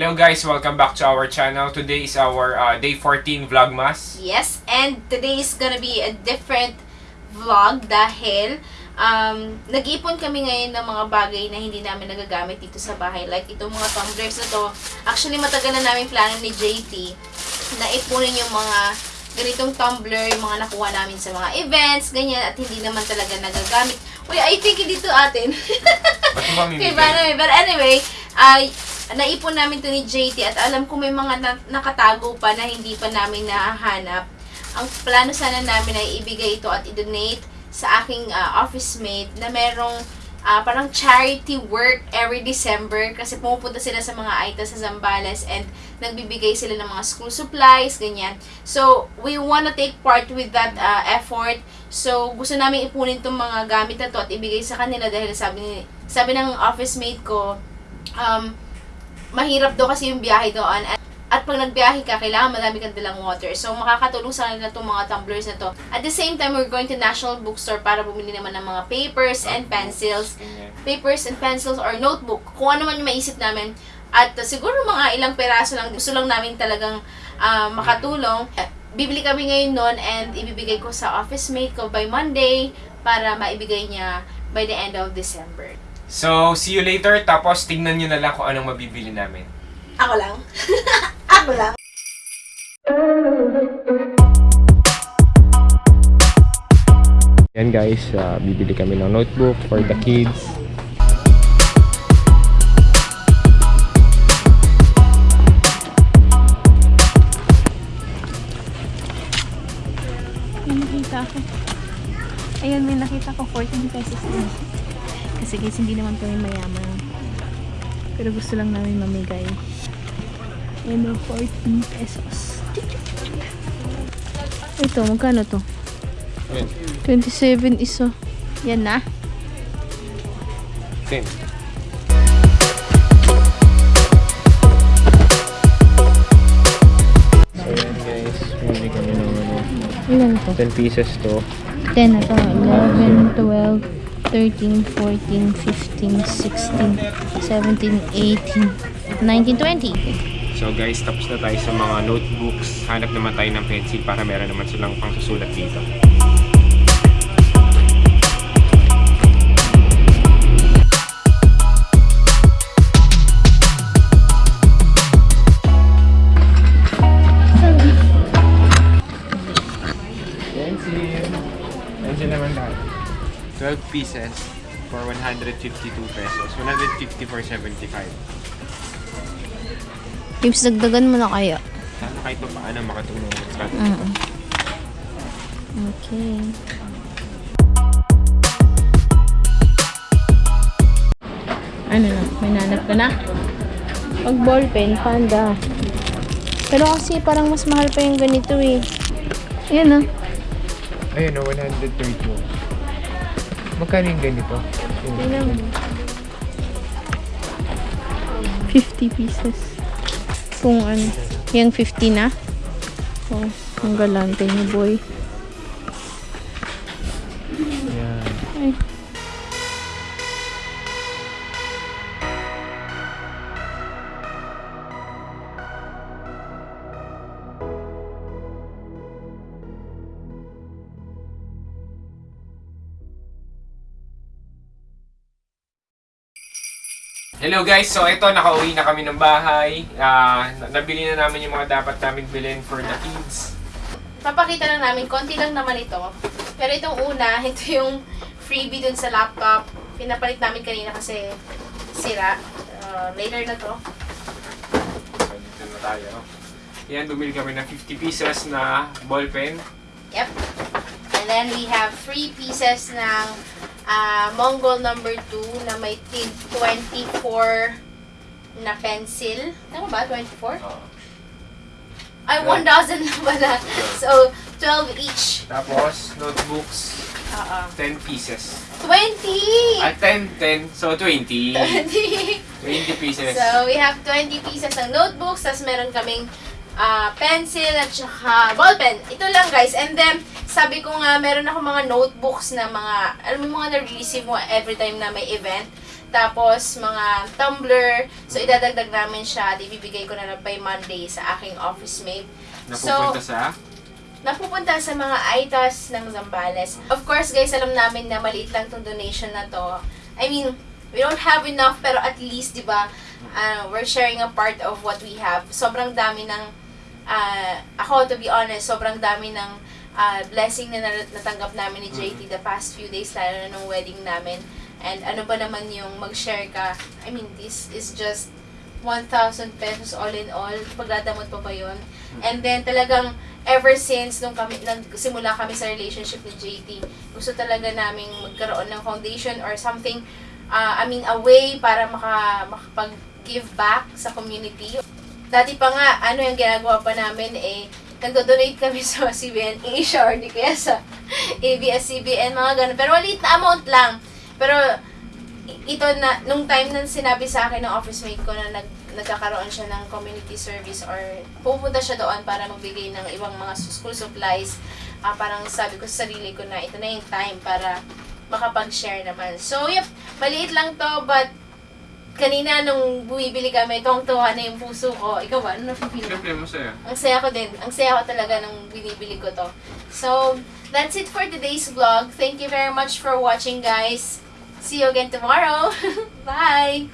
Hello guys, welcome back to our channel. Today is our uh, day 14 vlogmas. Yes, and today is gonna be a different vlog dahil um, nag-ipon kami ngayon ng mga bagay na hindi namin nagagamit dito sa bahay. Like itong mga tumblers na to. Actually, matagal na namin plano ni JT na ipunin yung mga ganitong tumbler, yung mga nakuha namin sa mga events, ganyan, at hindi naman talaga nagagamit. Wait, I think hindi to atin. Ba't ba but anyway, ay naipon namin to ni JT at alam ko may mga na- nakatago pa na hindi pa namin nahahanap. Ang plano sana namin ay ibigay ito at i-donate sa aking ah, office mate na merong ah, parang charity work every December kasi pumupunta sila sa mga AITA sa Zambales and nagbibigay sila ng mga school supplies, ganyan. So, we wanna take part with that ah, effort. So, gusto namin ipunin itong mga gamit na to at ibigay sa kanila dahil sabi, ni, sabi ng office mate ko, um, mahirap daw kasi yung biyahe doon. At, at pag nagbiyahe ka, kailangan madami kang dalang water. So, makakatulong sa kanila itong mga tumblers na to. At the same time, we're going to National Bookstore para bumili naman ng mga papers and pencils. Papers and pencils or notebook. Kung ano man yung maisip namin. At uh, siguro mga ilang peraso lang. Gusto lang namin talagang uh, makatulong. Bibili kami ngayon nun and ibibigay ko sa office mate ko by Monday para maibigay niya by the end of December. So, see you later. Tapos, tingnan nyo na lang kung anong mabibili namin. Ako lang. Ako lang. Yan guys, uh, bibili kami ng notebook for the kids. May nakita ako. Ayun, may nakita ko 14 pesos. Kasi guys, hindi naman kami mayaman. Pero gusto lang namin mamigay. Ayun o, 14 pesos. Ito, magkano to? Yan. 27 isa. Yan na. 10. So yan guys, bibili kami ng ano, Ilan to? 10 pieces to. 10 na to. 11, 12, 13, 14, 15, 16, 17, 18, 19, 20. So guys, tapos na tayo sa mga notebooks. Hanap naman tayo ng pencil para meron naman silang pang susulat dito. 12 pieces for 152 pesos. 150 for 75. Tips, dagdagan mo na kaya. Sana kahit pa paano makatulong sa Mm. Okay. Ano na? May nanap ka na? Pag ballpen, panda. Pero kasi parang mas mahal pa yung ganito eh. Ayan ah. Ayun o, 132. Magkano yung ganito? Tingnan mo. 50 pieces. Kung ano. Yung 50 na. Oh, ang galante ni boy. Yan. Ay. Hello guys, so ito nakauwi na kami ng bahay. Ah, na- nabili na namin yung mga dapat namin bilhin for the kids. Papakita lang namin, konti lang naman ito. Pero itong una, ito yung freebie dun sa laptop. Pinapalit namin kanina kasi sira. Uh, later na to. So dito na tayo. Yan, bumili kami ng 50 pieces na ballpen. Yep. And then we have three pieces ng ah, Mongol number 2 na may tig 24 na pencil. Tama ba? 24? Oh. Ay, Yeah. 1,000 na pala. So, 12 each. Tapos, notebooks, Oo. 10 pieces. 20! At 10, 10, so 20. 20! 20 pieces. So, we have 20 pieces ng notebooks, tapos meron kaming ah, pencil at saka ballpen. Ito lang guys. And then, sabi ko nga, meron ako mga notebooks na mga, alam mo mga na-receive mo every time na may event. tapos mga tumbler. So, idadagdag namin siya at ibibigay ko na lang by Monday sa aking office mate. Napupunta sa... napupunta sa mga ITAS ng Zambales. Of course, guys, alam namin na maliit lang tong donation na to. I mean, we don't have enough, pero at least, di ba, uh, we're sharing a part of what we have. Sobrang dami ng, uh, ako, to be honest, sobrang dami ng uh, blessing na nat- natanggap namin ni JT the past few days, lalo na nung wedding namin. And ano ba naman yung mag-share ka? I mean, this is just 1,000 pesos all in all. Pagdadamot pa ba yun? And then talagang ever since nung kami nagsimula kami sa relationship ni JT, gusto talaga naming magkaroon ng foundation or something uh, I mean a way para maka makapag-give back sa community. Dati pa nga, ano yung ginagawa pa namin eh, nagdo-donate kami sa CBN Asia or di kaya sa ABS-CBN, mga ganun. Pero maliit na amount lang. Pero ito na, nung time na sinabi sa akin ng office mate ko na nag, nagkakaroon siya ng community service or pupunta siya doon para magbigay ng ibang mga school supplies, ah, parang sabi ko sa sarili ko na ito na yung time para makapag-share naman. So, yep, maliit lang to, but kanina nung bumibili kami, tuwang-tuwa na yung puso ko. Ikaw ba? Ano napipili mo? Siyempre, masaya. Ang saya ko din. Ang saya ko talaga nung binibili ko to. So, that's it for today's vlog. Thank you very much for watching, guys. See you again tomorrow. Bye!